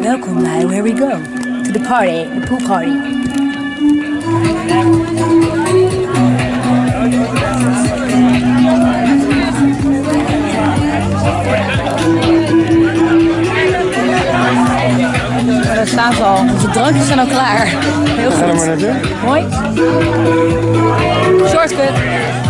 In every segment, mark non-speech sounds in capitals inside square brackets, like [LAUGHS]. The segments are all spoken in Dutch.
Welkom bij Where We Go. To the party, the pool party. Oh, maar daar staan ze al. Onze drankjes zijn al klaar. Heel goed. Mooi. Shortcut.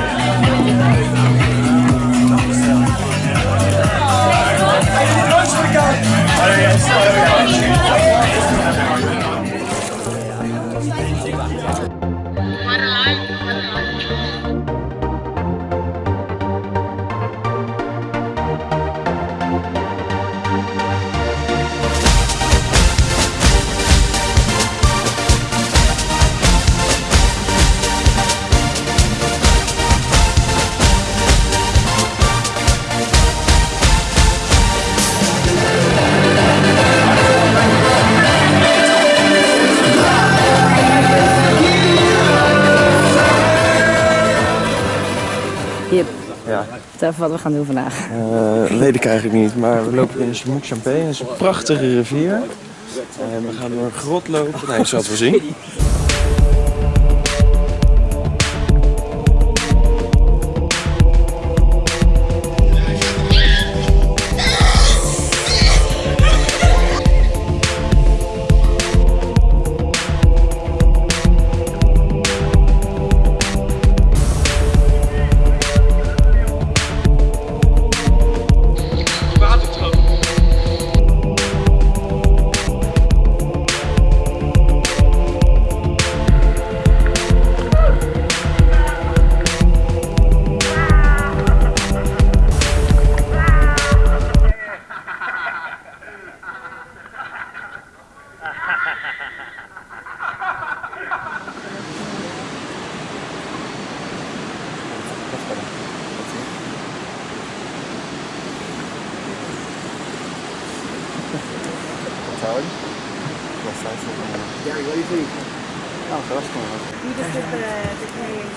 Jip, Ja, vertel even wat we gaan doen vandaag. eh, weet ik eigenlijk niet, maar we lopen in Chamouk Champé. Dat is een prachtige rivier. En we gaan door een grot lopen. Nou, je zal het wel zien.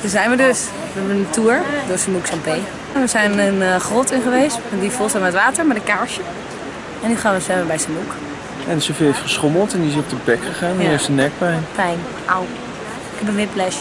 Daar zijn we dus. We hebben een tour door Samouk Champé. En We zijn een eh, grot in geweest, die vol staat met water, met een kaarsje. En nu gaan we zwemmen bij Samouk. En Sofie heeft geschommeld en die is op de bek gegaan. Die Ja. heeft zijn nekpijn. Pijn. Auw. Ik heb een whiplash.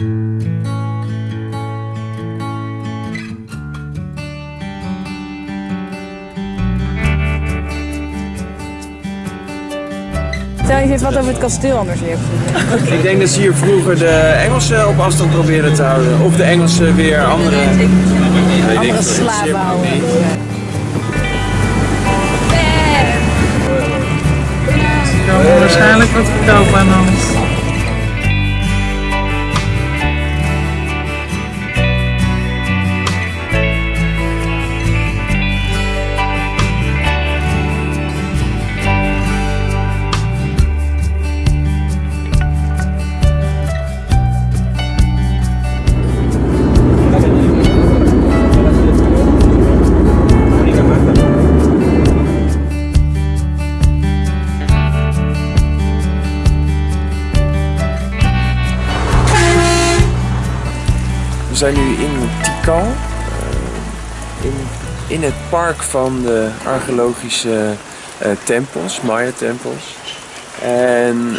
Vertel eens wat over het kasteel anders weer. Ik denk dat ze hier vroeger de Engelsen op afstand probeerden te houden. Of de Engelsen weer andere... Weet ik Andere slaven houden. Waarschijnlijk wat goedkoop aan zijn nu in Tikal. eh, in, in het park van de archeologische eh, tempels, Maya-tempels. En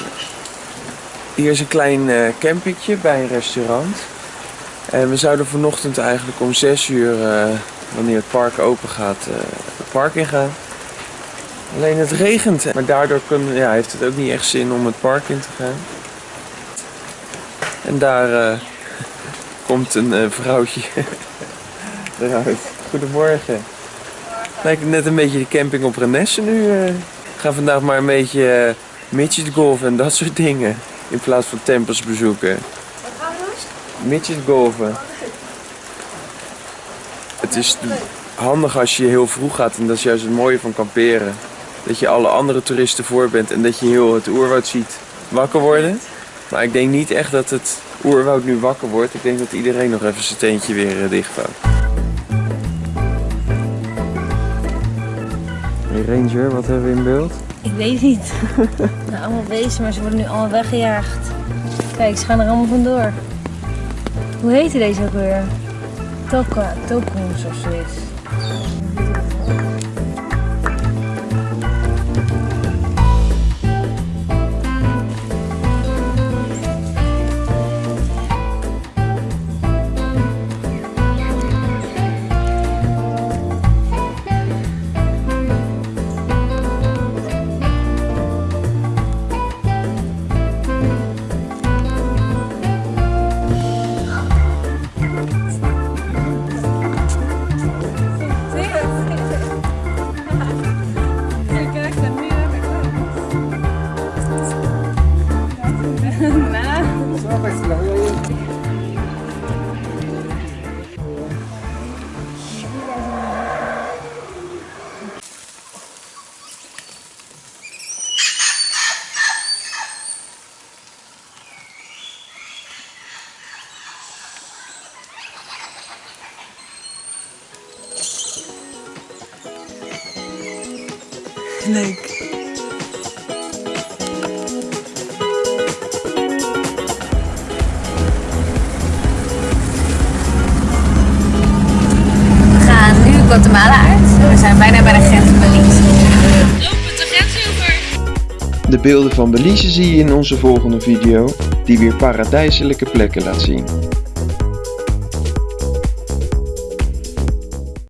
hier is een klein eh campingje bij een restaurant. En we zouden vanochtend eigenlijk om 6 uur, wanneer het park open gaat, het park ingaan. Alleen het regent, maar daardoor kunnen, ja, heeft het ook niet echt zin om het park in te gaan. En daar komt een eh, vrouwtje [LAUGHS] eruit. Goedemorgen. Lijkt net een beetje de camping op Renesse nu. eh. Ik ga vandaag maar een beetje midget golfen en dat soort dingen. In plaats van tempels bezoeken. Wat gaan we doen? Midget golven. Het is handig als je heel vroeg gaat en dat is juist het mooie van kamperen. Dat je alle andere toeristen voor bent en dat je heel het oerwoud ziet wakker worden. Maar ik denk niet echt dat het oerwoud nu wakker wordt. Ik denk dat iedereen nog even zijn teentje weer eh, dichthoudt. Hey Ranger, wat hebben we in beeld? Ik weet niet. [LAUGHS] nou, allemaal beesten, maar ze worden nu allemaal weggejaagd. Kijk, ze gaan er allemaal vandoor. Hoe heette deze ook weer? Toka, Tokoens of zoiets. Like... Guatemala uit. We zijn bijna bij de grens van Belize. Lopen de grens over. De beelden van Belize zie je in onze volgende video, die weer paradijselijke plekken laat zien.